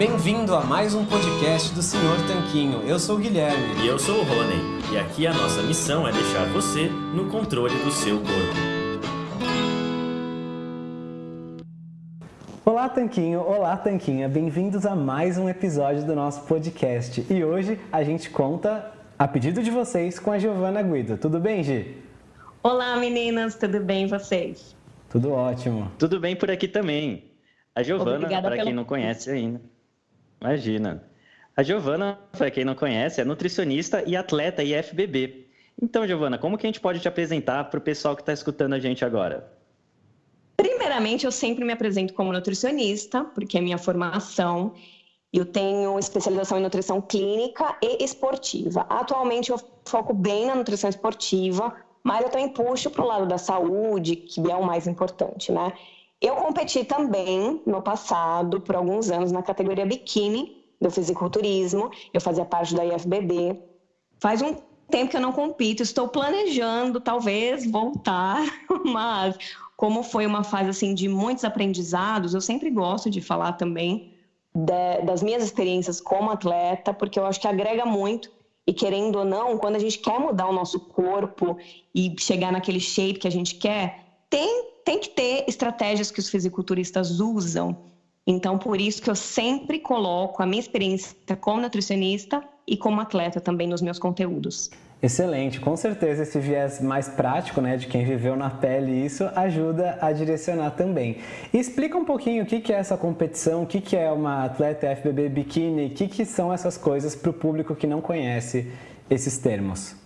Bem-vindo a mais um podcast do Senhor Tanquinho. Eu sou o Guilherme. E eu sou o Rony. E aqui a nossa missão é deixar você no controle do seu corpo. Olá, Tanquinho! Olá, Tanquinha! Bem-vindos a mais um episódio do nosso podcast. E hoje a gente conta, a pedido de vocês, com a Giovana Guido. Tudo bem, Gi? Olá, meninas! Tudo bem vocês? Tudo ótimo. Tudo bem por aqui também. A Giovana, para quem não conhece ainda, Imagina. A Giovana, para quem não conhece, é nutricionista e atleta IFBB. Então, Giovana, como que a gente pode te apresentar para o pessoal que está escutando a gente agora? Primeiramente, eu sempre me apresento como nutricionista, porque é minha formação. Eu tenho especialização em nutrição clínica e esportiva. Atualmente, eu foco bem na nutrição esportiva, mas eu também puxo para o lado da saúde, que é o mais importante, né? Eu competi também no passado, por alguns anos, na categoria biquíni do fisiculturismo. Eu fazia parte da IFBB. Faz um tempo que eu não compito, estou planejando talvez voltar, mas como foi uma fase assim de muitos aprendizados, eu sempre gosto de falar também de, das minhas experiências como atleta, porque eu acho que agrega muito e querendo ou não, quando a gente quer mudar o nosso corpo e chegar naquele shape que a gente quer, tem tem que ter estratégias que os fisiculturistas usam. Então, por isso que eu sempre coloco a minha experiência como nutricionista e como atleta também nos meus conteúdos. Excelente, com certeza esse viés mais prático, né, de quem viveu na pele isso ajuda a direcionar também. E explica um pouquinho o que é essa competição, o que é uma atleta FBB biquíni, o que são essas coisas para o público que não conhece esses termos.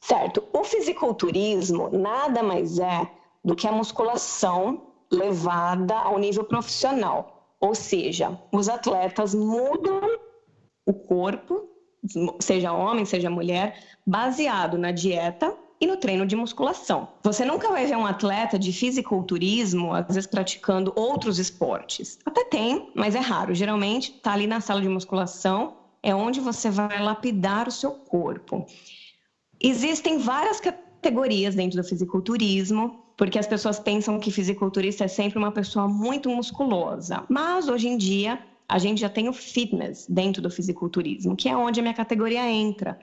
Certo, o fisiculturismo nada mais é do que a musculação levada ao nível profissional. Ou seja, os atletas mudam o corpo, seja homem, seja mulher, baseado na dieta e no treino de musculação. Você nunca vai ver um atleta de fisiculturismo, às vezes praticando outros esportes. Até tem, mas é raro. Geralmente está ali na sala de musculação, é onde você vai lapidar o seu corpo. Existem várias categorias dentro do fisiculturismo porque as pessoas pensam que fisiculturista é sempre uma pessoa muito musculosa. Mas hoje em dia a gente já tem o fitness dentro do fisiculturismo, que é onde a minha categoria entra.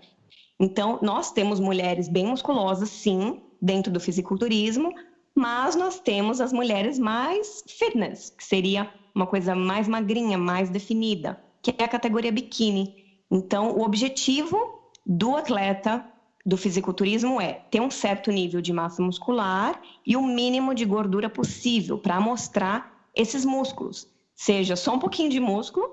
Então, nós temos mulheres bem musculosas, sim, dentro do fisiculturismo, mas nós temos as mulheres mais fitness, que seria uma coisa mais magrinha, mais definida, que é a categoria biquíni. Então, o objetivo do atleta do fisiculturismo é ter um certo nível de massa muscular e o mínimo de gordura possível para mostrar esses músculos. Seja só um pouquinho de músculo,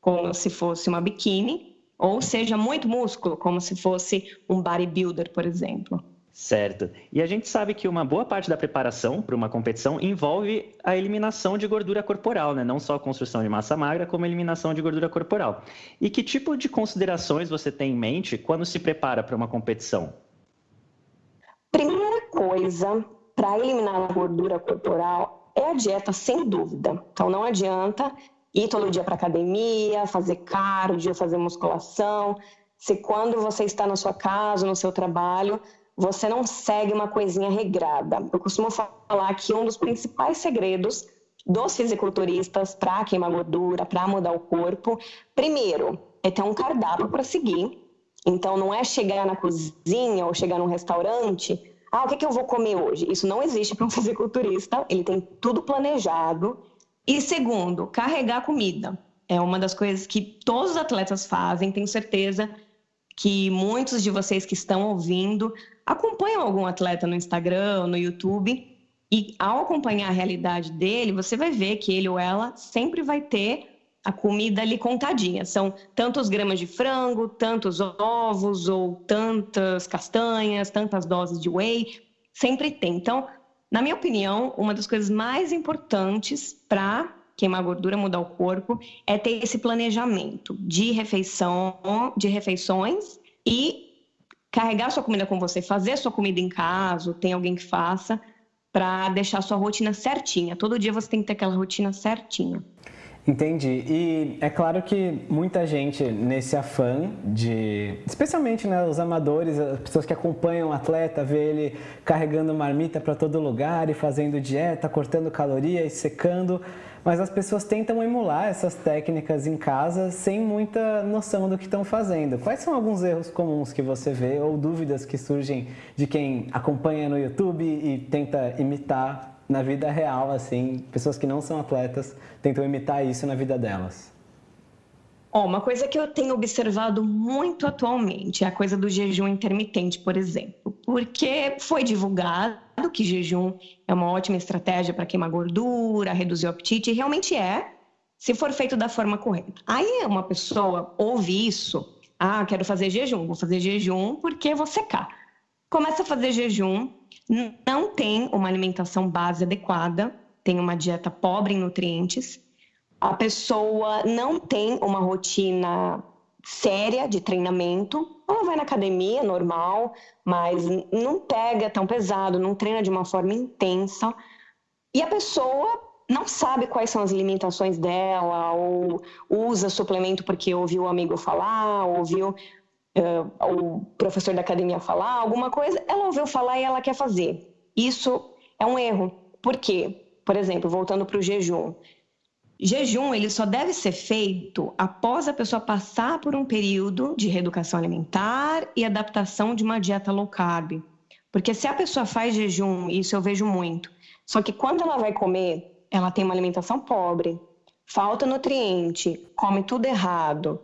como se fosse uma biquíni, ou seja muito músculo, como se fosse um bodybuilder, por exemplo. Certo. E a gente sabe que uma boa parte da preparação para uma competição envolve a eliminação de gordura corporal, né? Não só a construção de massa magra, como a eliminação de gordura corporal. E que tipo de considerações você tem em mente quando se prepara para uma competição? Primeira coisa para eliminar a gordura corporal é a dieta, sem dúvida. Então não adianta ir todo dia para academia, fazer cardio, fazer musculação. Se quando você está na sua casa, no seu trabalho, você não segue uma coisinha regrada. Eu costumo falar que um dos principais segredos dos fisiculturistas para queimar gordura, para mudar o corpo, primeiro, é ter um cardápio para seguir. Então, não é chegar na cozinha ou chegar num restaurante, ah, o que, que eu vou comer hoje? Isso não existe para um fisiculturista, ele tem tudo planejado. E segundo, carregar comida. É uma das coisas que todos os atletas fazem, tenho certeza que muitos de vocês que estão ouvindo acompanham algum atleta no Instagram, no YouTube, e ao acompanhar a realidade dele, você vai ver que ele ou ela sempre vai ter a comida ali contadinha. São tantos gramas de frango, tantos ovos, ou tantas castanhas, tantas doses de whey. Sempre tem. Então, na minha opinião, uma das coisas mais importantes para queimar gordura, mudar o corpo, é ter esse planejamento de refeição, de refeições e carregar sua comida com você, fazer sua comida em casa, tem alguém que faça, para deixar sua rotina certinha. Todo dia você tem que ter aquela rotina certinha. Entendi. E é claro que muita gente nesse afã de, especialmente né, os amadores, as pessoas que acompanham o atleta, vê ele carregando marmita para todo lugar e fazendo dieta, cortando calorias, secando, mas as pessoas tentam emular essas técnicas em casa sem muita noção do que estão fazendo. Quais são alguns erros comuns que você vê ou dúvidas que surgem de quem acompanha no YouTube e tenta imitar na vida real, assim, pessoas que não são atletas tentam imitar isso na vida delas? Oh, uma coisa que eu tenho observado muito atualmente é a coisa do jejum intermitente, por exemplo, porque foi divulgado que jejum é uma ótima estratégia para queimar gordura, reduzir o apetite, e realmente é, se for feito da forma correta. Aí uma pessoa ouve isso, ah, quero fazer jejum, vou fazer jejum porque vou secar. Começa a fazer jejum, não tem uma alimentação base adequada, tem uma dieta pobre em nutrientes, a pessoa não tem uma rotina séria de treinamento, ela vai na academia normal, mas não pega tão pesado, não treina de uma forma intensa, e a pessoa não sabe quais são as limitações dela, ou usa suplemento porque ouviu o amigo falar, ouviu uh, o professor da academia falar alguma coisa, ela ouviu falar e ela quer fazer. Isso é um erro. Por quê? Por exemplo, voltando para o jejum. Jejum ele só deve ser feito após a pessoa passar por um período de reeducação alimentar e adaptação de uma dieta low carb. Porque se a pessoa faz jejum, isso eu vejo muito, só que quando ela vai comer, ela tem uma alimentação pobre, falta nutriente, come tudo errado,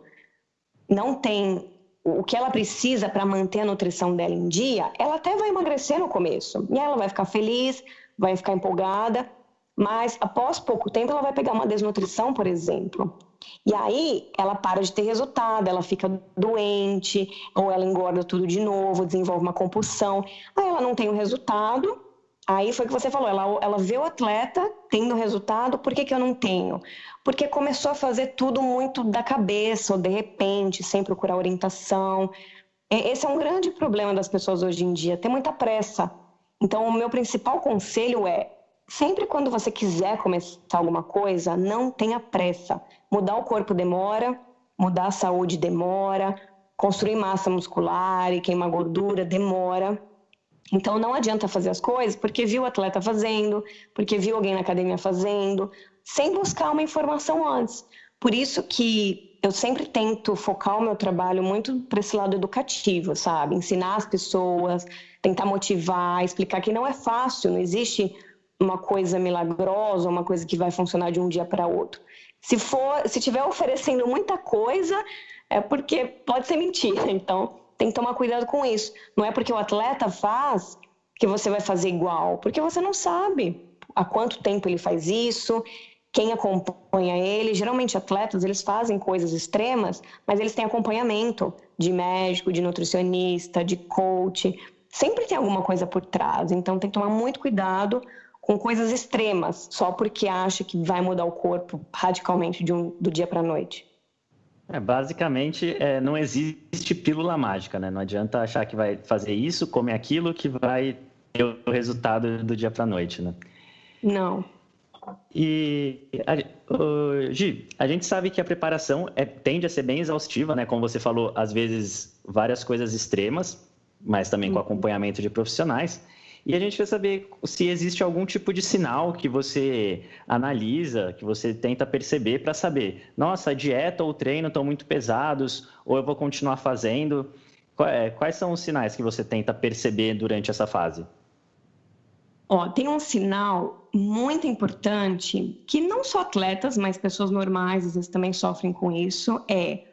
não tem o que ela precisa para manter a nutrição dela em dia, ela até vai emagrecer no começo. E ela vai ficar feliz, vai ficar empolgada, mas após pouco tempo ela vai pegar uma desnutrição, por exemplo. E aí ela para de ter resultado, ela fica doente, ou ela engorda tudo de novo, desenvolve uma compulsão. Aí ela não tem o resultado, Aí foi o que você falou, ela, ela vê o atleta tendo resultado, por que, que eu não tenho? Porque começou a fazer tudo muito da cabeça, ou de repente, sem procurar orientação. Esse é um grande problema das pessoas hoje em dia, ter muita pressa. Então, o meu principal conselho é: sempre quando você quiser começar alguma coisa, não tenha pressa. Mudar o corpo demora, mudar a saúde demora, construir massa muscular e queimar gordura demora. Então não adianta fazer as coisas porque viu o atleta fazendo, porque viu alguém na academia fazendo, sem buscar uma informação antes. Por isso que eu sempre tento focar o meu trabalho muito para esse lado educativo, sabe? Ensinar as pessoas, tentar motivar, explicar que não é fácil, não existe uma coisa milagrosa, uma coisa que vai funcionar de um dia para outro. Se for, se tiver oferecendo muita coisa, é porque pode ser mentira. Então, tem que tomar cuidado com isso. Não é porque o atleta faz que você vai fazer igual, porque você não sabe há quanto tempo ele faz isso, quem acompanha ele. Geralmente atletas, eles fazem coisas extremas, mas eles têm acompanhamento de médico, de nutricionista, de coach. Sempre tem alguma coisa por trás, então tem que tomar muito cuidado com coisas extremas, só porque acha que vai mudar o corpo radicalmente um, do dia para a noite. É, basicamente, é, não existe pílula mágica, né? Não adianta achar que vai fazer isso, comer aquilo, que vai ter o resultado do dia para a noite, né? Não. E, a, Gi, a gente sabe que a preparação é, tende a ser bem exaustiva, né? Como você falou, às vezes várias coisas extremas, mas também com uhum. acompanhamento de profissionais. E a gente quer saber se existe algum tipo de sinal que você analisa, que você tenta perceber para saber, nossa, a dieta ou o treino estão muito pesados, ou eu vou continuar fazendo. É, quais são os sinais que você tenta perceber durante essa fase? Ó, tem um sinal muito importante que não só atletas, mas pessoas normais às vezes também sofrem com isso, é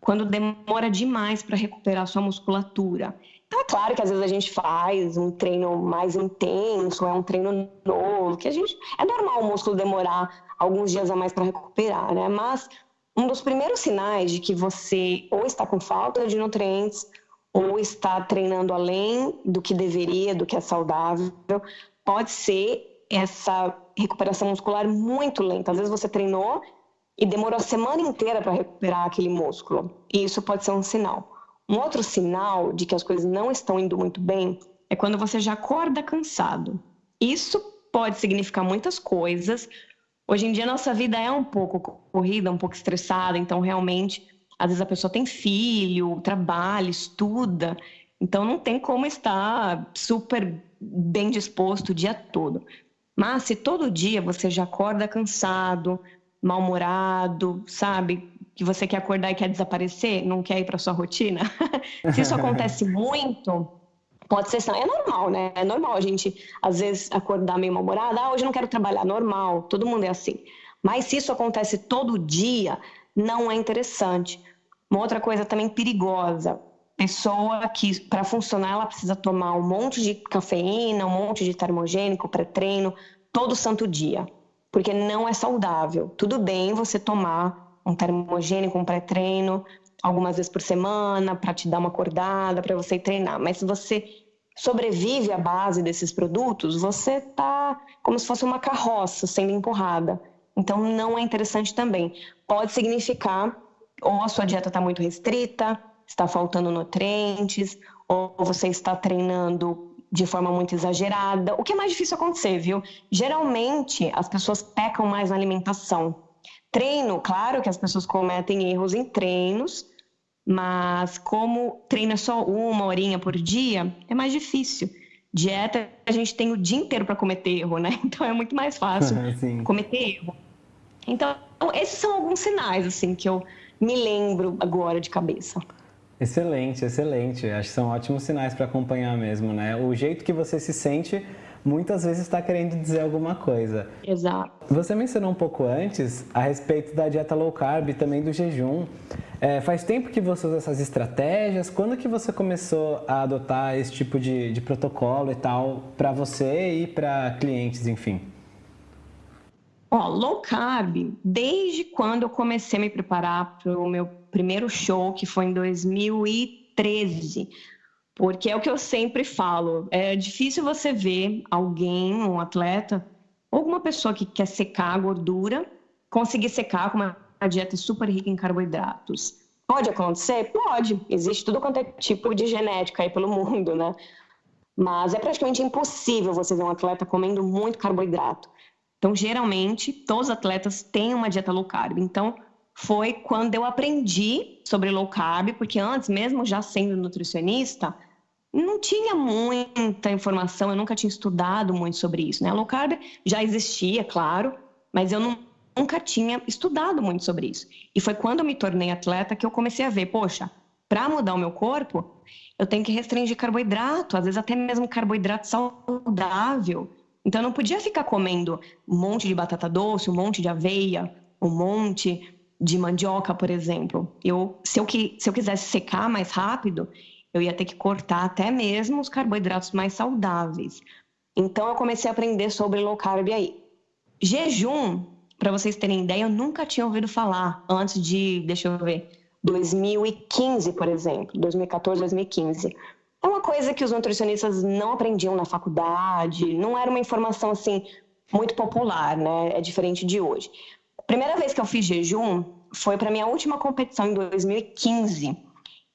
quando demora demais para recuperar sua musculatura. É claro que às vezes a gente faz um treino mais intenso, é um treino novo, que a gente. É normal o músculo demorar alguns dias a mais para recuperar, né? Mas um dos primeiros sinais de que você ou está com falta de nutrientes ou está treinando além do que deveria, do que é saudável, pode ser essa recuperação muscular muito lenta. Às vezes você treinou e demorou a semana inteira para recuperar aquele músculo. E isso pode ser um sinal. Um outro sinal de que as coisas não estão indo muito bem é quando você já acorda cansado. Isso pode significar muitas coisas, Hoje em dia, nossa vida é um pouco corrida, um pouco estressada, então realmente, às vezes a pessoa tem filho, trabalha, estuda, então não tem como estar super bem disposto o dia todo. Mas se todo dia você já acorda cansado, mal-humorado, sabe? Que você quer acordar e quer desaparecer, não quer ir para sua rotina. se isso acontece muito, pode ser. É normal, né? É normal a gente, às vezes, acordar meio mal-humorado. Ah, hoje não quero trabalhar. Normal, todo mundo é assim. Mas se isso acontece todo dia, não é interessante. Uma outra coisa também perigosa. Pessoa que, para funcionar, ela precisa tomar um monte de cafeína, um monte de termogênico, pré-treino, todo santo dia. Porque não é saudável. Tudo bem você tomar um termogênico, um pré-treino, algumas vezes por semana para te dar uma acordada, para você treinar. Mas se você sobrevive à base desses produtos, você está como se fosse uma carroça sendo empurrada. Então não é interessante também. Pode significar ou a sua dieta está muito restrita, está faltando nutrientes, ou você está treinando de forma muito exagerada. O que é mais difícil acontecer, viu? Geralmente as pessoas pecam mais na alimentação. Treino, claro que as pessoas cometem erros em treinos, mas como treina só uma horinha por dia, é mais difícil. Dieta, a gente tem o dia inteiro para cometer erro, né? Então é muito mais fácil cometer erro. Então, esses são alguns sinais, assim, que eu me lembro agora de cabeça. Excelente, excelente. Acho que são ótimos sinais para acompanhar mesmo, né? O jeito que você se sente muitas vezes está querendo dizer alguma coisa. Exato. Você mencionou um pouco antes a respeito da dieta low carb e também do jejum. É, faz tempo que você usa essas estratégias? Quando que você começou a adotar esse tipo de, de protocolo e tal para você e para clientes, enfim? Ó, low carb, desde quando eu comecei a me preparar para o meu primeiro show, que foi em 2013. Porque é o que eu sempre falo, é difícil você ver alguém, um atleta, alguma pessoa que quer secar a gordura, conseguir secar com uma dieta super rica em carboidratos. Pode acontecer? Pode. Existe tudo quanto é tipo de genética aí pelo mundo, né? Mas é praticamente impossível você ver um atleta comendo muito carboidrato. Então, geralmente, todos os atletas têm uma dieta low carb. Então, foi quando eu aprendi sobre low carb, porque antes, mesmo já sendo nutricionista, não tinha muita informação, eu nunca tinha estudado muito sobre isso, né? A low carb já existia, claro, mas eu não, nunca tinha estudado muito sobre isso. E foi quando eu me tornei atleta que eu comecei a ver, poxa, para mudar o meu corpo, eu tenho que restringir carboidrato, às vezes até mesmo carboidrato saudável. Então eu não podia ficar comendo um monte de batata doce, um monte de aveia, um monte de mandioca, por exemplo. Eu, se, eu, se eu quisesse secar mais rápido, eu ia ter que cortar até mesmo os carboidratos mais saudáveis. Então eu comecei a aprender sobre low carb aí. Jejum, para vocês terem ideia, eu nunca tinha ouvido falar antes de, deixa eu ver, 2015, por exemplo, 2014, 2015. É uma coisa que os nutricionistas não aprendiam na faculdade, não era uma informação assim muito popular, né? É diferente de hoje. A primeira vez que eu fiz jejum foi para minha última competição em 2015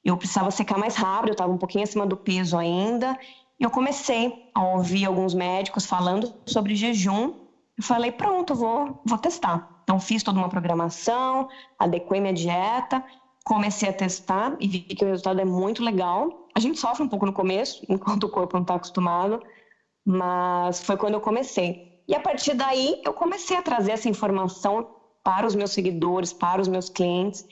eu precisava secar mais rápido, eu estava um pouquinho acima do peso ainda. E eu comecei a ouvir alguns médicos falando sobre jejum. Eu falei, pronto, vou, vou testar. Então, fiz toda uma programação, adequei minha dieta, comecei a testar e vi que o resultado é muito legal. A gente sofre um pouco no começo, enquanto o corpo não está acostumado, mas foi quando eu comecei. E a partir daí, eu comecei a trazer essa informação para os meus seguidores, para os meus clientes.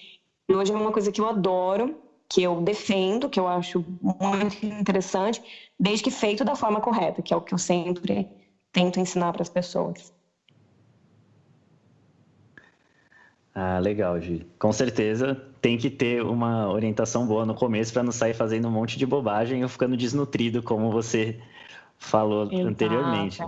E hoje é uma coisa que eu adoro que eu defendo, que eu acho muito interessante, desde que feito da forma correta, que é o que eu sempre tento ensinar para as pessoas. Ah, legal, Gi. Com certeza tem que ter uma orientação boa no começo para não sair fazendo um monte de bobagem ou ficando desnutrido, como você falou Exato. anteriormente.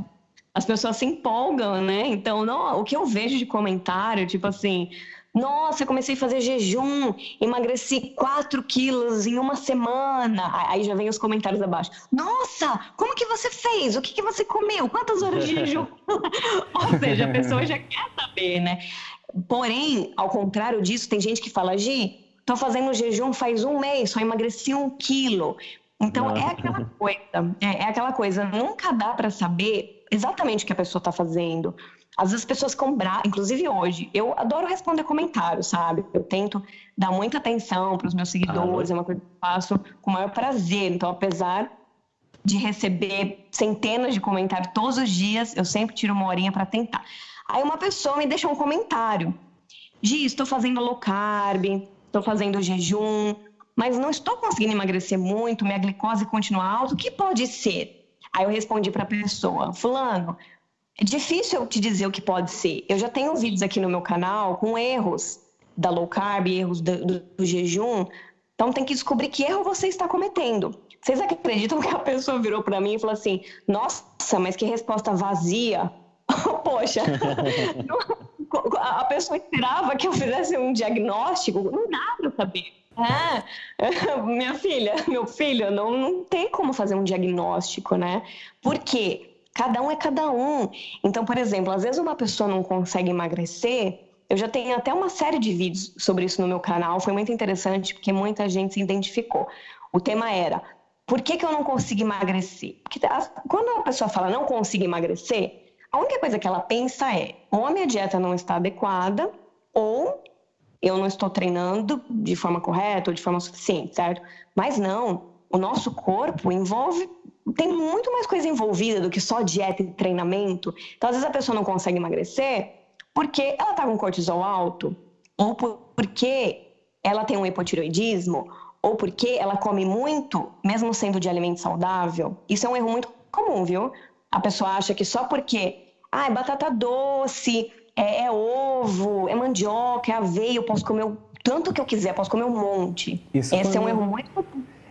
As pessoas se empolgam, né? Então, não, o que eu vejo de comentário, tipo assim, nossa, eu comecei a fazer jejum, emagreci 4 quilos em uma semana. Aí já vem os comentários abaixo. Nossa, como que você fez? O que, que você comeu? Quantas horas de jejum? Ou seja, a pessoa já quer saber, né? Porém, ao contrário disso, tem gente que fala, Gi, tô fazendo jejum faz um mês, só emagreci um quilo. Então, é aquela coisa, é, é aquela coisa, nunca dá para saber exatamente o que a pessoa está fazendo. Às vezes as pessoas ficam bravas, inclusive hoje. Eu adoro responder comentários, sabe? Eu tento dar muita atenção para os meus seguidores, ah, é uma coisa que eu faço com o maior prazer. Então, apesar de receber centenas de comentários todos os dias, eu sempre tiro uma horinha para tentar. Aí uma pessoa me deixa um comentário. Gi, estou fazendo low carb, estou fazendo jejum, mas não estou conseguindo emagrecer muito, minha glicose continua alta, o que pode ser? Aí eu respondi para a pessoa, fulano, é difícil eu te dizer o que pode ser. Eu já tenho vídeos aqui no meu canal com erros da low carb, erros do, do, do jejum, então tem que descobrir que erro você está cometendo. Vocês acreditam que a pessoa virou para mim e falou assim: Nossa, mas que resposta vazia. Poxa, a pessoa esperava que eu fizesse um diagnóstico, não dá para saber. É, minha filha, meu filho, não, não tem como fazer um diagnóstico, né? Por quê? Cada um é cada um. Então, por exemplo, às vezes uma pessoa não consegue emagrecer. Eu já tenho até uma série de vídeos sobre isso no meu canal. Foi muito interessante porque muita gente se identificou. O tema era: por que, que eu não consigo emagrecer? Porque quando a pessoa fala não consigo emagrecer, a única coisa que ela pensa é: ou a minha dieta não está adequada, ou eu não estou treinando de forma correta ou de forma suficiente, certo? Mas não, o nosso corpo envolve tem muito mais coisa envolvida do que só dieta e treinamento. Então, às vezes a pessoa não consegue emagrecer porque ela está com cortisol alto, ou porque ela tem um hipotiroidismo, ou porque ela come muito, mesmo sendo de alimento saudável. Isso é um erro muito comum, viu? A pessoa acha que só porque, ah, é batata doce, é, é ovo, é mandioca, é aveia, eu posso comer o tanto que eu quiser, posso comer um monte. Isso Esse é um erro muito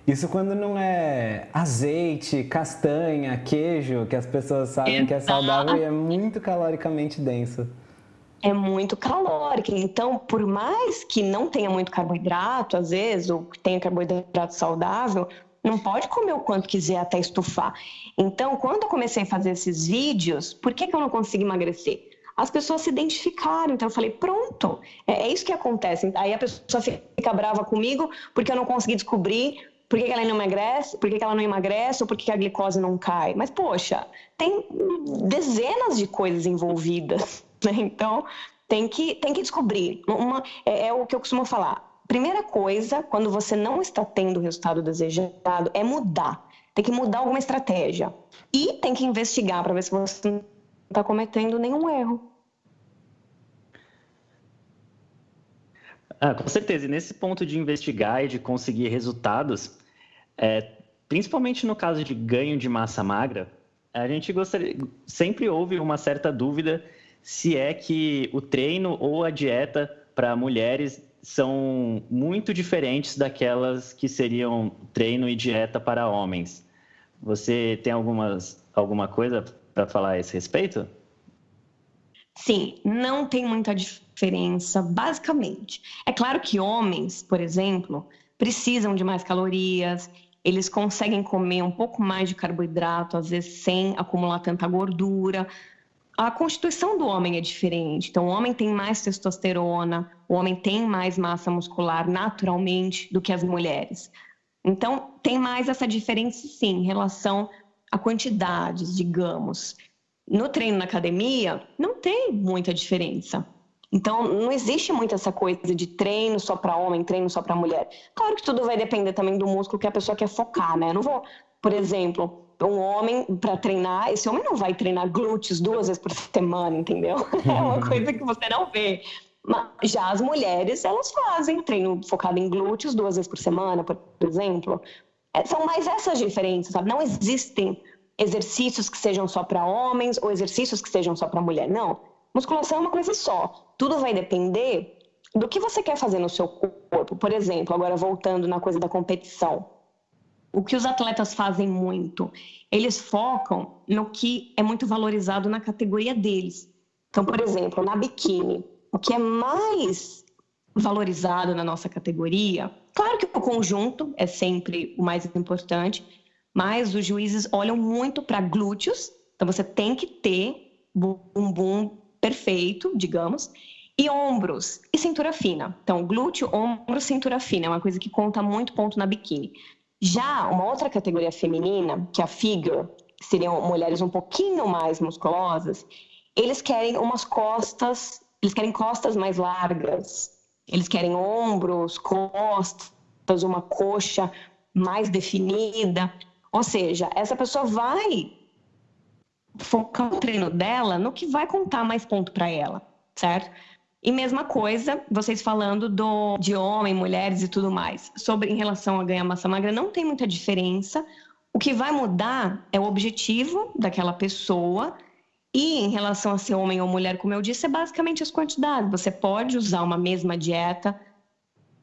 isso quando não é azeite, castanha, queijo, que as pessoas sabem Exato. que é saudável e é muito caloricamente denso. É muito calórico. Então, por mais que não tenha muito carboidrato, às vezes, ou tenha carboidrato saudável, não pode comer o quanto quiser até estufar. Então, quando eu comecei a fazer esses vídeos, por que, que eu não consigo emagrecer? As pessoas se identificaram. Então, eu falei, pronto, é, é isso que acontece. Aí a pessoa fica brava comigo porque eu não consegui descobrir por que, ela não emagrece, por que, ela não emagrece ou por que a glicose não cai. Mas, poxa, tem dezenas de coisas envolvidas, né? Então, tem que, tem que descobrir. Uma, é, é o que eu costumo falar. Primeira coisa, quando você não está tendo o resultado desejado, é mudar. Tem que mudar alguma estratégia. E tem que investigar para ver se você não está cometendo nenhum erro. Ah, com certeza. E nesse ponto de investigar e de conseguir resultados, é, principalmente no caso de ganho de massa magra, a gente gostaria, sempre houve uma certa dúvida se é que o treino ou a dieta para mulheres são muito diferentes daquelas que seriam treino e dieta para homens. Você tem algumas, alguma coisa para falar a esse respeito? Sim, não tem muita diferença, basicamente. É claro que homens, por exemplo, precisam de mais calorias, eles conseguem comer um pouco mais de carboidrato, às vezes sem acumular tanta gordura. A constituição do homem é diferente. Então, o homem tem mais testosterona, o homem tem mais massa muscular naturalmente do que as mulheres. Então, tem mais essa diferença, sim, em relação a quantidades, digamos no treino na academia, não tem muita diferença. Então, não existe muito essa coisa de treino só para homem, treino só para mulher. Claro que tudo vai depender também do músculo que a pessoa quer focar, né? Eu não vou, por exemplo, um homem para treinar, esse homem não vai treinar glúteos duas vezes por semana, entendeu? É uma coisa que você não vê. Mas já as mulheres, elas fazem treino focado em glúteos duas vezes por semana, por exemplo. É, são mais essas diferenças, sabe? Não existem exercícios que sejam só para homens ou exercícios que sejam só para mulher. Não. Musculação é uma coisa só. Tudo vai depender do que você quer fazer no seu corpo. Por exemplo, agora voltando na coisa da competição. O que os atletas fazem muito? Eles focam no que é muito valorizado na categoria deles. Então, por exemplo, na biquíni, o que é mais valorizado na nossa categoria, claro que o conjunto é sempre o mais importante, mas os juízes olham muito para glúteos, então você tem que ter bumbum perfeito, digamos, e ombros e cintura fina. Então, glúteo, ombro, cintura fina é uma coisa que conta muito ponto na biquíni. Já uma outra categoria feminina, que é a figure, seriam mulheres um pouquinho mais musculosas, eles querem umas costas, eles querem costas mais largas, eles querem ombros, costas, uma coxa mais definida. Ou seja, essa pessoa vai focar o treino dela no que vai contar mais ponto para ela, certo? E mesma coisa, vocês falando do, de homem, mulheres e tudo mais. Sobre em relação a ganhar massa magra, não tem muita diferença. O que vai mudar é o objetivo daquela pessoa. E em relação a ser homem ou mulher, como eu disse, é basicamente as quantidades. Você pode usar uma mesma dieta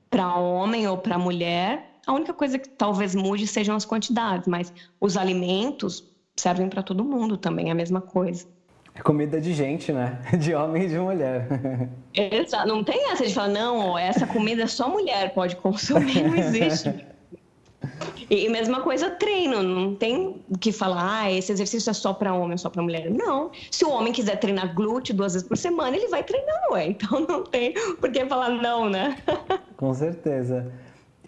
para homem ou para mulher. A única coisa que talvez mude sejam as quantidades, mas os alimentos servem para todo mundo também, é a mesma coisa. É comida de gente, né? De homem e de mulher. Exato. Não tem essa de falar, não, essa comida só mulher pode consumir, não existe. E mesma coisa treino, não tem que falar, ah, esse exercício é só para homem, só para mulher. Não. Se o homem quiser treinar glúteo duas vezes por semana, ele vai treinar, ué. Então não tem por que falar não, né? Com certeza.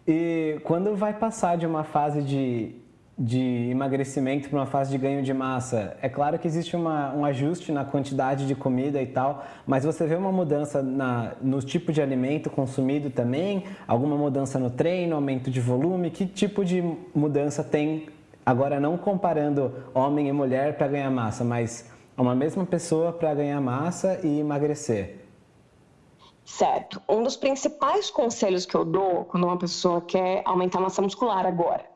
E quando vai passar de uma fase de de emagrecimento para uma fase de ganho de massa. É claro que existe uma, um ajuste na quantidade de comida e tal, mas você vê uma mudança na, no tipo de alimento consumido também? Alguma mudança no treino, aumento de volume? Que tipo de mudança tem, agora não comparando homem e mulher para ganhar massa, mas uma mesma pessoa para ganhar massa e emagrecer? Certo. Um dos principais conselhos que eu dou quando uma pessoa quer aumentar a massa muscular agora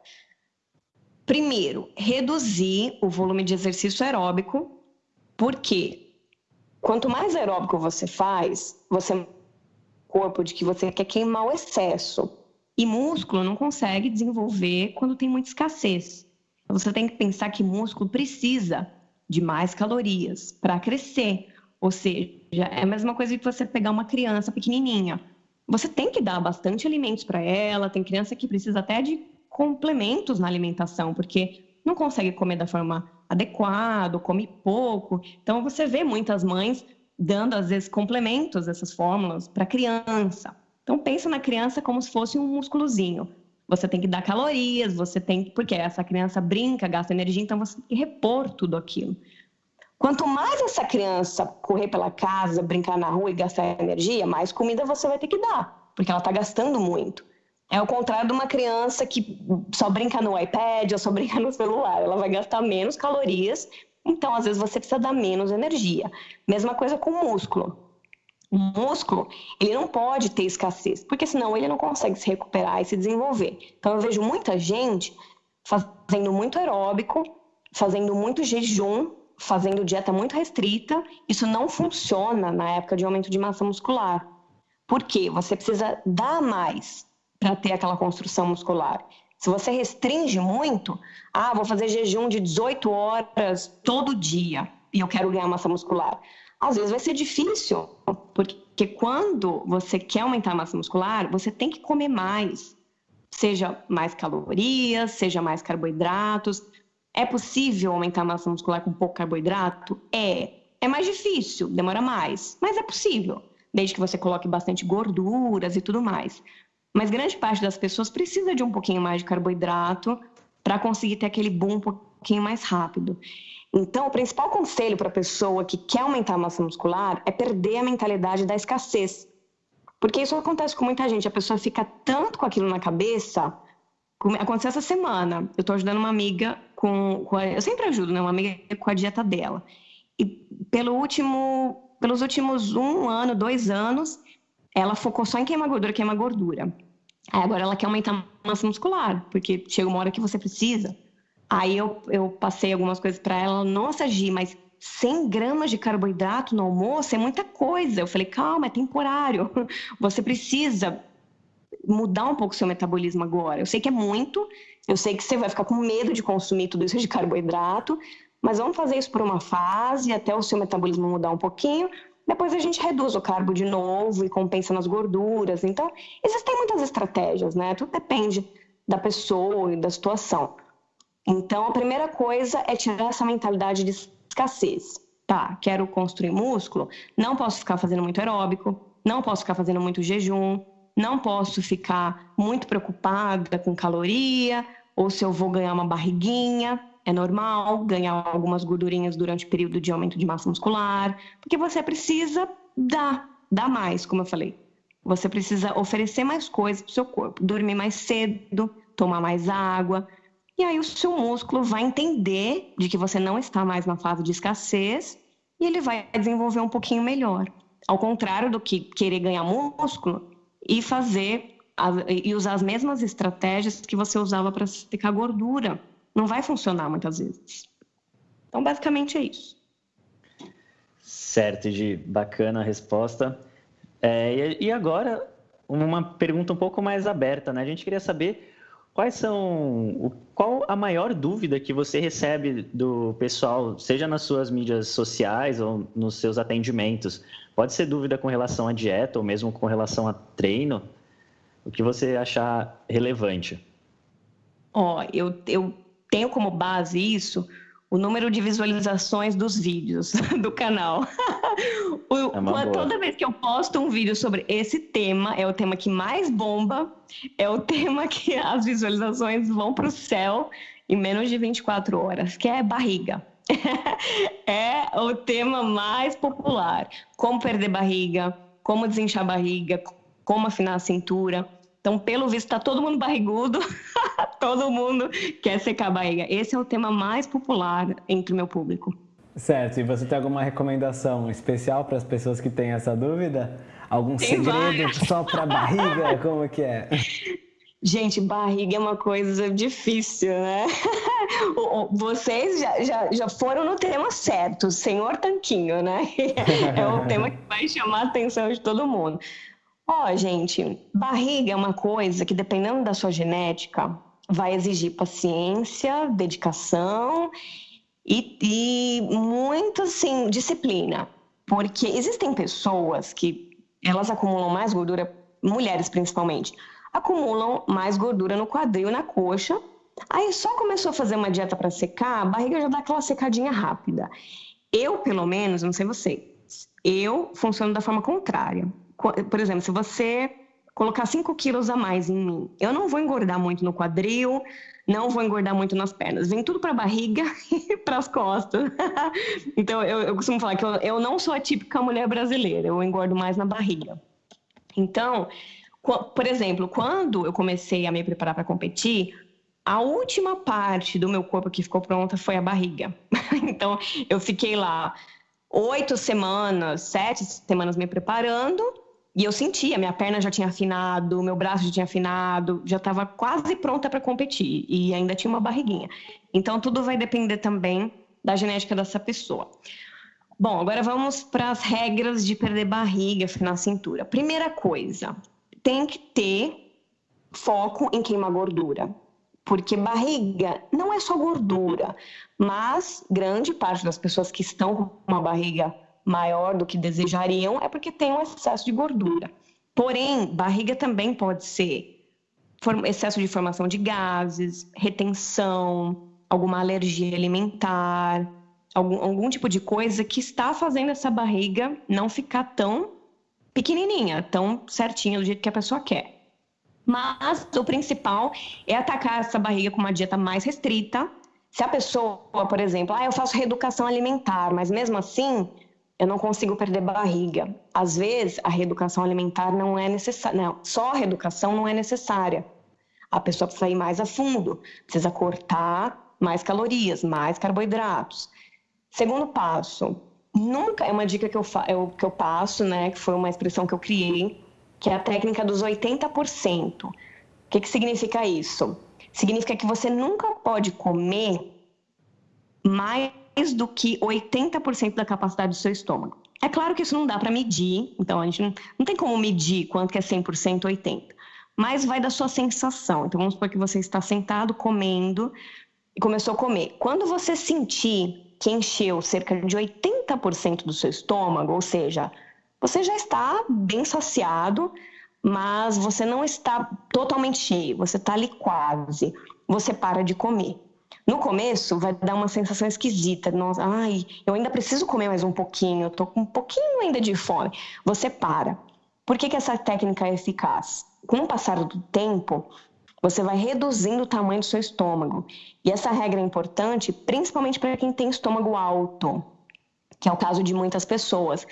Primeiro, reduzir o volume de exercício aeróbico, porque quanto mais aeróbico você faz, você corpo de que você quer queimar o excesso. E músculo não consegue desenvolver quando tem muita escassez. Você tem que pensar que músculo precisa de mais calorias para crescer. Ou seja, é a mesma coisa que você pegar uma criança pequenininha. Você tem que dar bastante alimentos para ela. Tem criança que precisa até de complementos na alimentação, porque não consegue comer da forma adequada, come pouco. Então, você vê muitas mães dando, às vezes, complementos dessas fórmulas para criança. Então, pensa na criança como se fosse um músculozinho. Você tem que dar calorias, você tem porque essa criança brinca, gasta energia, então você tem que repor tudo aquilo. Quanto mais essa criança correr pela casa, brincar na rua e gastar energia, mais comida você vai ter que dar, porque ela está gastando muito. É o contrário de uma criança que só brinca no iPad ou só brinca no celular. Ela vai gastar menos calorias, então às vezes você precisa dar menos energia. Mesma coisa com o músculo. O músculo, ele não pode ter escassez, porque senão ele não consegue se recuperar e se desenvolver. Então eu vejo muita gente fazendo muito aeróbico, fazendo muito jejum, fazendo dieta muito restrita. Isso não funciona na época de aumento de massa muscular. Por quê? Você precisa dar mais para ter aquela construção muscular. Se você restringe muito, ah, vou fazer jejum de 18 horas todo dia e eu quero ganhar massa muscular. Às vezes vai ser difícil, porque quando você quer aumentar a massa muscular, você tem que comer mais. Seja mais calorias, seja mais carboidratos. É possível aumentar a massa muscular com pouco carboidrato? É. É mais difícil, demora mais, mas é possível, desde que você coloque bastante gorduras e tudo mais. Mas grande parte das pessoas precisa de um pouquinho mais de carboidrato para conseguir ter aquele boom um pouquinho mais rápido. Então, o principal conselho para a pessoa que quer aumentar a massa muscular é perder a mentalidade da escassez. Porque isso acontece com muita gente, a pessoa fica tanto com aquilo na cabeça. Aconteceu essa semana, eu estou ajudando uma amiga com, com a, eu sempre ajudo, né, uma amiga com a dieta dela. E pelo último, pelos últimos um ano, dois anos, ela focou só em queimar gordura, queimar gordura. Aí agora ela quer aumentar a massa muscular, porque chega uma hora que você precisa. Aí eu, eu passei algumas coisas para ela, nossa, Gi, mas 100 gramas de carboidrato no almoço é muita coisa. Eu falei, calma, é temporário. Você precisa mudar um pouco o seu metabolismo agora. Eu sei que é muito, eu sei que você vai ficar com medo de consumir tudo isso de carboidrato, mas vamos fazer isso por uma fase, até o seu metabolismo mudar um pouquinho, depois a gente reduz o carbo de novo e compensa nas gorduras. Então, existem muitas estratégias, né? Tudo depende da pessoa e da situação. Então, a primeira coisa é tirar essa mentalidade de escassez. Tá, quero construir músculo, não posso ficar fazendo muito aeróbico, não posso ficar fazendo muito jejum, não posso ficar muito preocupada com caloria ou se eu vou ganhar uma barriguinha. é normal ganhar algumas gordurinhas durante o período de aumento de massa muscular, porque você precisa dar, dar mais, como eu falei. Você precisa oferecer mais coisas para o seu corpo, dormir mais cedo, tomar mais água. E aí o seu músculo vai entender de que você não está mais na fase de escassez e ele vai desenvolver um pouquinho melhor. Ao contrário do que querer ganhar músculo e fazer e usar as mesmas estratégias que você usava para secar gordura não vai funcionar muitas vezes. Então, basicamente é isso. Certo, de bacana a resposta. É, e agora, uma pergunta um pouco mais aberta, né? A gente queria saber quais são, qual a maior dúvida que você recebe do pessoal, seja nas suas mídias sociais ou nos seus atendimentos. Pode ser dúvida com relação à dieta ou mesmo com relação a treino, o que você achar relevante. Ó, oh, eu, eu tenho como base isso o número de visualizações dos vídeos do canal. o, é toda vez que eu posto um vídeo sobre esse tema, é o tema que mais bomba, é o tema que as visualizações vão para o céu em menos de 24 horas, que é barriga. é o tema mais popular. Como perder barriga, como desinchar barriga, como afinar a cintura. Então, pelo visto, está todo mundo barrigudo, todo mundo quer secar a barriga. Esse é o tema mais popular entre o meu público. Certo, e você tem alguma recomendação especial para as pessoas que têm essa dúvida? Algum tem segredo várias. só para barriga? Como que é? Gente, barriga é uma coisa difícil, né? Vocês já, já, já foram no tema certo, Senhor Tanquinho, né? É o tema que vai chamar a atenção de todo mundo. Ó, oh, gente, barriga é uma coisa que, dependendo da sua genética, vai exigir paciência, dedicação e, e muito, assim, disciplina. Porque existem pessoas que elas acumulam mais gordura, mulheres principalmente, acumulam mais gordura no quadril, na coxa. Aí só começou a fazer uma dieta para secar, a barriga já dá aquela secadinha rápida. Eu, pelo menos, não sei você, eu funciono da forma contrária por exemplo, se você colocar 5 quilos a mais em mim, eu não vou engordar muito no quadril, não vou engordar muito nas pernas. Vem tudo para a barriga e para as costas. então, eu, eu, costumo falar que eu, eu não sou a típica mulher brasileira, eu engordo mais na barriga. Então, por exemplo, quando eu comecei a me preparar para competir, a última parte do meu corpo que ficou pronta foi a barriga. então, eu fiquei lá oito semanas, sete semanas me preparando e eu sentia, minha perna já tinha afinado, meu braço já tinha afinado, já estava quase pronta para competir e ainda tinha uma barriguinha. Então tudo vai depender também da genética dessa pessoa. Bom, agora vamos para as regras de perder barriga, afinar cintura. Primeira coisa, tem que ter foco em queimar gordura. Porque barriga não é só gordura, mas grande parte das pessoas que estão com uma barriga maior do que desejariam é porque tem um excesso de gordura. Porém, barriga também pode ser excesso de formação de gases, retenção, alguma alergia alimentar, algum, algum tipo de coisa que está fazendo essa barriga não ficar tão pequenininha, tão certinha do jeito que a pessoa quer. Mas o principal é atacar essa barriga com uma dieta mais restrita. Se a pessoa, por exemplo, ah, eu faço reeducação alimentar, mas mesmo assim eu não consigo perder barriga. Às vezes, a reeducação alimentar não é necessária. Não, só a reeducação não é necessária. A pessoa precisa ir mais a fundo, precisa cortar mais calorias, mais carboidratos. Segundo passo, nunca é uma dica que eu, eu, que eu passo, né? Que foi uma expressão que eu criei, que é a técnica dos 80%. O que, que significa isso? Significa que você nunca pode comer mais mais do que 80% da capacidade do seu estômago. É claro que isso não dá para medir, então a gente não, não tem como medir quanto que é 100%, 80%, mas vai da sua sensação. Então vamos supor que você está sentado comendo e começou a comer. Quando você sentir que encheu cerca de 80% do seu estômago, ou seja, você já está bem saciado, mas você não está totalmente cheio, você está ali quase. Você para de comer. No começo vai dar uma sensação esquisita, nossa, ai, eu ainda preciso comer mais um pouquinho, eu tô com um pouquinho ainda de fome. Você para. Por que, que essa técnica é eficaz? Com o passar do tempo, você vai reduzindo o tamanho do seu estômago. E essa regra é importante, principalmente para quem tem estômago alto, que é o caso de muitas pessoas.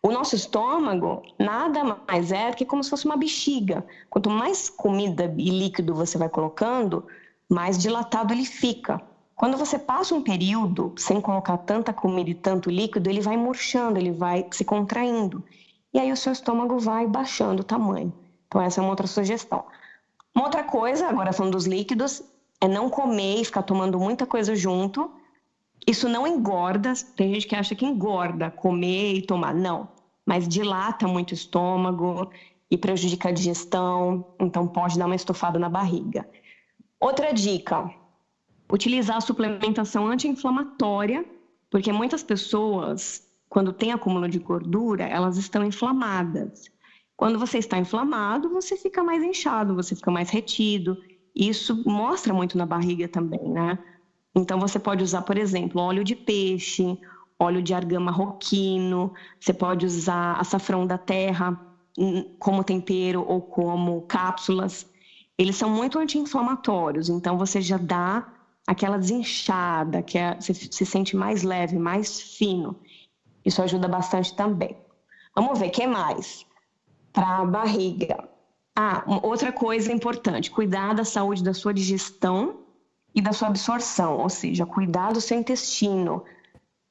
O nosso estômago nada mais é que como se fosse uma bexiga. Quanto mais comida e líquido você vai colocando, mais dilatado ele fica. Quando você passa um período sem colocar tanta comida e tanto líquido, ele vai murchando, ele vai se contraindo. E aí o seu estômago vai baixando o tamanho. Então, essa é uma outra sugestão. Uma outra coisa, agora falando dos líquidos, é não comer e ficar tomando muita coisa junto. Isso não engorda, tem gente que acha que engorda comer e tomar. Não, mas dilata muito o estômago e prejudica a digestão, então pode dar uma estufada na barriga. Outra dica: utilizar a suplementação anti-inflamatória, porque muitas pessoas, quando tem acúmulo de gordura, elas estão inflamadas. Quando você está inflamado, você fica mais inchado, você fica mais retido. Isso mostra muito na barriga também, né? Então você pode usar, por exemplo, óleo de peixe, óleo de argama roquino, você pode usar açafrão da terra hum, como tempero ou como cápsulas. Eles são muito anti-inflamatórios, então você já dá aquela desinchada, que é, você se sente mais leve, mais fino. Isso ajuda bastante também. Vamos ver, o que mais? Para a barriga. Ah, outra coisa importante, cuidar da saúde da sua digestão e da sua absorção, ou seja, cuidar do seu intestino.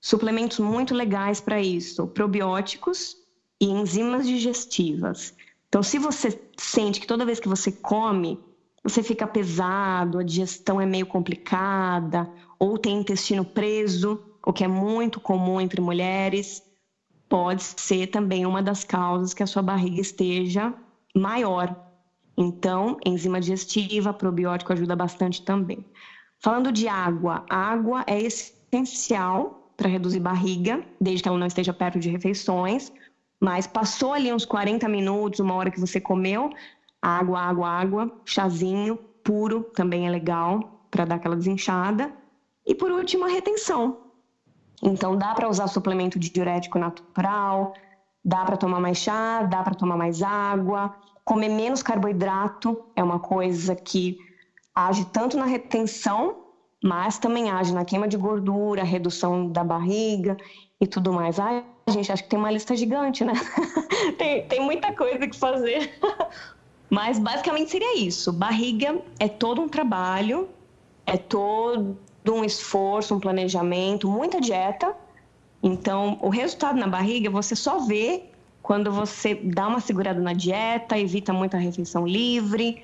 Suplementos muito legais para isso, probióticos e enzimas digestivas. Então, se você sente que toda vez que você come, você fica pesado, a digestão é meio complicada, ou tem intestino preso, o que é muito comum entre mulheres, pode ser também uma das causas que a sua barriga esteja maior. Então, enzima digestiva, probiótico ajuda bastante também. Falando de água, água é essencial para reduzir barriga, desde que ela não esteja perto de refeições, mas passou ali uns 40 minutos, uma hora que você comeu, água, água, água, chazinho puro também é legal para dar aquela desinchada. E por último, a retenção. Então dá para usar suplemento de diurético natural, dá para tomar mais chá, dá para tomar mais água, comer menos carboidrato é uma coisa que age tanto na retenção, mas também age na queima de gordura, redução da barriga e tudo mais. Ai, gente, acho que tem uma lista gigante, né? tem, tem muita coisa que fazer. Mas basicamente seria isso. Barriga é todo um trabalho, é todo um esforço, um planejamento, muita dieta. Então, o resultado na barriga você só vê quando você dá uma segurada na dieta, evita muita refeição livre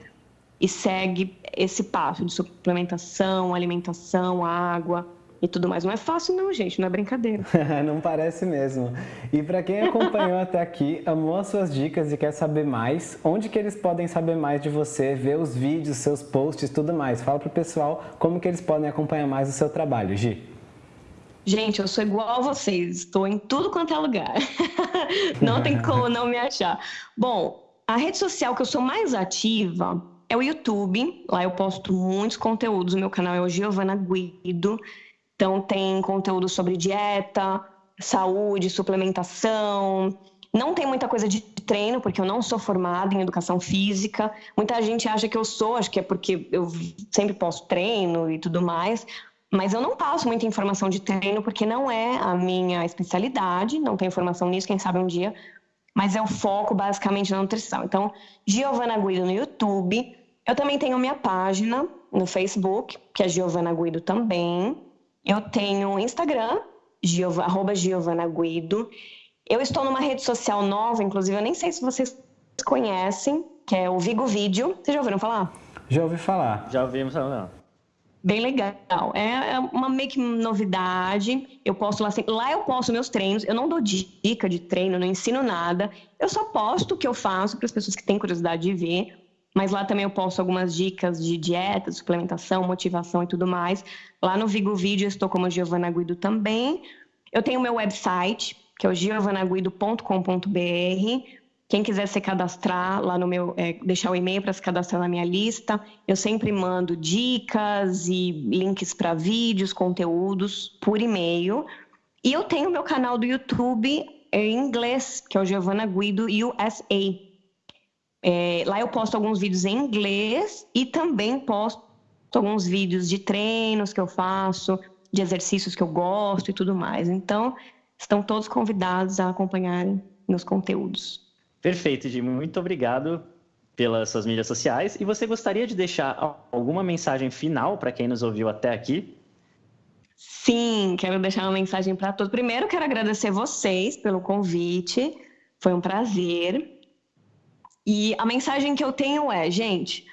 e segue esse passo de suplementação, alimentação, água e tudo mais. Não é fácil não, gente, não é brincadeira. não parece mesmo. E para quem acompanhou até aqui, amou as suas dicas e quer saber mais, onde que eles podem saber mais de você, ver os vídeos, seus posts, tudo mais? Fala pro pessoal como que eles podem acompanhar mais o seu trabalho, Gi. Gente, eu sou igual a vocês, estou em tudo quanto é lugar. não tem como não me achar. Bom, a rede social que eu sou mais ativa é o YouTube. Lá eu posto muitos conteúdos. O meu canal é o Giovana Guido. Então, tem conteúdo sobre dieta, saúde, suplementação. Não tem muita coisa de treino, porque eu não sou formada em educação física. Muita gente acha que eu sou, acho que é porque eu sempre posto treino e tudo mais. Mas eu não passo muita informação de treino, porque não é a minha especialidade, não tenho informação nisso, quem sabe um dia. Mas é o foco basicamente na nutrição. Então, Giovana Guido no YouTube. Eu também tenho minha página no Facebook, que é Giovana Guido também. Eu tenho Instagram, Giov, arroba Giovana Guido. Eu estou numa rede social nova, inclusive, eu nem sei se vocês conhecem, que é o Vigo Vídeo. Vocês já ouviram falar? Já ouvi falar. Já ouvimos falar. Bem legal. É, é uma meio que novidade. Eu posto lá sempre. Lá eu posto meus treinos. Eu não dou dica de treino, não ensino nada. Eu só posto o que eu faço para as pessoas que têm curiosidade de ver mas lá também eu posto algumas dicas de dieta, suplementação, motivação e tudo mais. Lá no Vigo Vídeo eu estou como Giovana Guido também. Eu tenho meu website, que é o giovanaguido.com.br. Quem quiser se cadastrar lá no meu, é, deixar o e-mail para se cadastrar na minha lista, eu sempre mando dicas e links para vídeos, conteúdos por e-mail. E eu tenho meu canal do YouTube em inglês, que é o Giovana Guido USA. É, lá eu posto alguns vídeos em inglês e também posto alguns vídeos de treinos que eu faço, de exercícios que eu gosto e tudo mais. Então, estão todos convidados a acompanharem meus conteúdos. Perfeito, Jim. Muito obrigado pelas suas mídias sociais. E você gostaria de deixar alguma mensagem final para quem nos ouviu até aqui? Sim, quero deixar uma mensagem para todos. Primeiro, quero agradecer vocês pelo convite. Foi um prazer. E a mensagem que eu tenho é, gente,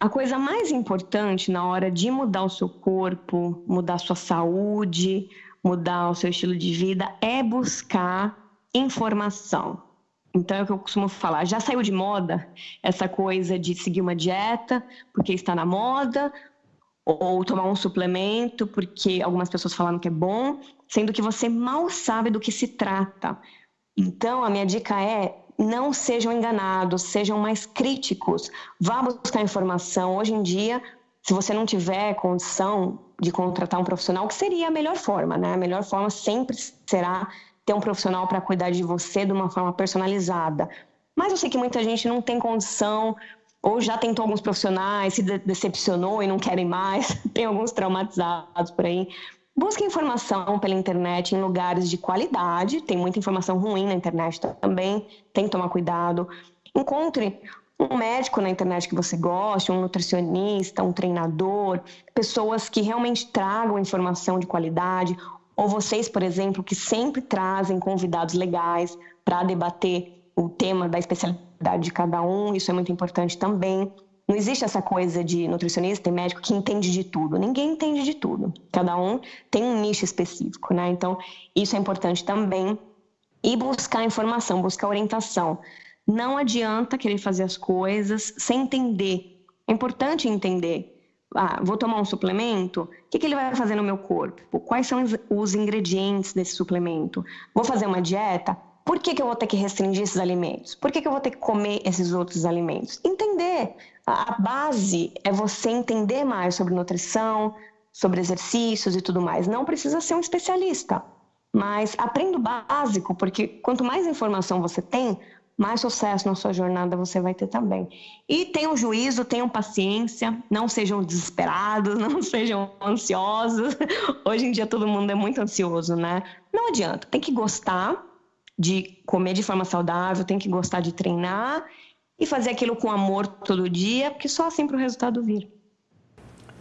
a coisa mais importante na hora de mudar o seu corpo, mudar a sua saúde, mudar o seu estilo de vida é buscar informação. Então é o que eu costumo falar, já saiu de moda essa coisa de seguir uma dieta porque está na moda, ou tomar um suplemento porque algumas pessoas falaram que é bom, sendo que você mal sabe do que se trata. Então a minha dica é não sejam enganados, sejam mais críticos, vá buscar informação. Hoje em dia, se você não tiver condição de contratar um profissional, que seria a melhor forma, né? A melhor forma sempre será ter um profissional para cuidar de você de uma forma personalizada. Mas eu sei que muita gente não tem condição, ou já tentou alguns profissionais, se decepcionou e não querem mais, tem alguns traumatizados por aí. Busque informação pela internet em lugares de qualidade, tem muita informação ruim na internet também, tem que tomar cuidado. Encontre um médico na internet que você goste, um nutricionista, um treinador, pessoas que realmente tragam informação de qualidade, ou vocês, por exemplo, que sempre trazem convidados legais para debater o tema da especialidade de cada um, isso é muito importante também. Não existe essa coisa de nutricionista e médico que entende de tudo. Ninguém entende de tudo. Cada um tem um nicho específico, né? Então, isso é importante também. E buscar informação, buscar orientação. Não adianta querer fazer as coisas sem entender. É importante entender. Ah, vou tomar um suplemento? O que, que ele vai fazer no meu corpo? Quais são os ingredientes desse suplemento? Vou fazer uma dieta? Por que, que eu vou ter que restringir esses alimentos? Por que, que eu vou ter que comer esses outros alimentos? Entender. A base é você entender mais sobre nutrição, sobre exercícios e tudo mais. Não precisa ser um especialista, mas aprenda o básico, porque quanto mais informação você tem, mais sucesso na sua jornada você vai ter também. E tenham juízo, tenham paciência, não sejam desesperados, não sejam ansiosos. Hoje em dia todo mundo é muito ansioso, né? Não adianta, tem que gostar de comer de forma saudável, tem que gostar de treinar e fazer aquilo com amor todo dia, porque só assim para o resultado vir.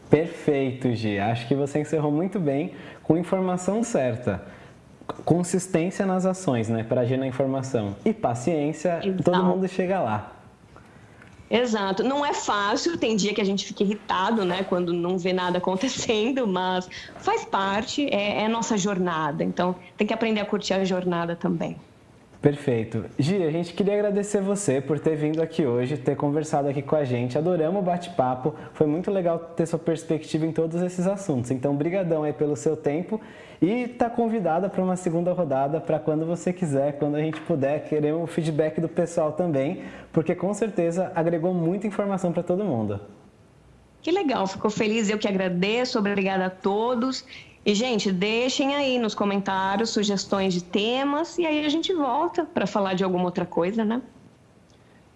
Perfeito, Gi. Acho que você encerrou muito bem com informação certa. Consistência nas ações, né? Para agir na informação. E paciência, Exato. todo mundo chega lá. Exato. Não é fácil, tem dia que a gente fica irritado, né? Quando não vê nada acontecendo, mas faz parte, é, é nossa jornada. Então, tem que aprender a curtir a jornada também. Perfeito. Gi, a gente queria agradecer você por ter vindo aqui hoje, ter conversado aqui com a gente. Adoramos o bate-papo. Foi muito legal ter sua perspectiva em todos esses assuntos. Então, brigadão aí pelo seu tempo e tá convidada para uma segunda rodada para quando você quiser, quando a gente puder. Queremos o feedback do pessoal também, porque com certeza agregou muita informação para todo mundo. Que legal, ficou feliz. Eu que agradeço. Obrigada a todos. E, gente, deixem aí nos comentários sugestões de temas e aí a gente volta para falar de alguma outra coisa, né?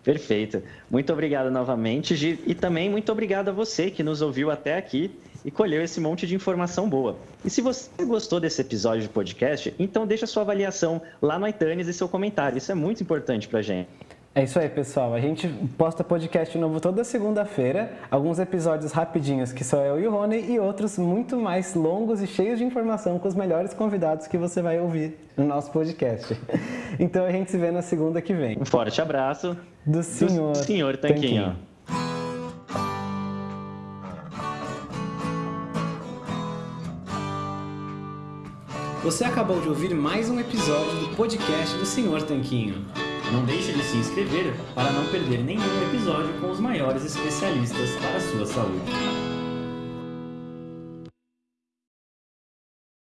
Perfeito. Muito obrigado novamente, Gi, e também muito obrigado a você que nos ouviu até aqui e colheu esse monte de informação boa. E se você gostou desse episódio de podcast, então deixa sua avaliação lá no iTunes e seu comentário. Isso é muito importante para gente. É isso aí, pessoal. A gente posta podcast novo toda segunda-feira. Alguns episódios rapidinhos, que só eu e o Rony, e outros muito mais longos e cheios de informação com os melhores convidados que você vai ouvir no nosso podcast. Então a gente se vê na segunda que vem. Um forte abraço. Do senhor, do senhor Tanquinho. Tanquinho. Você acabou de ouvir mais um episódio do podcast do Senhor Tanquinho. Não deixe de se inscrever para não perder nenhum episódio com os maiores especialistas para a sua saúde.